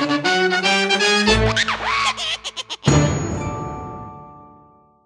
Thank you.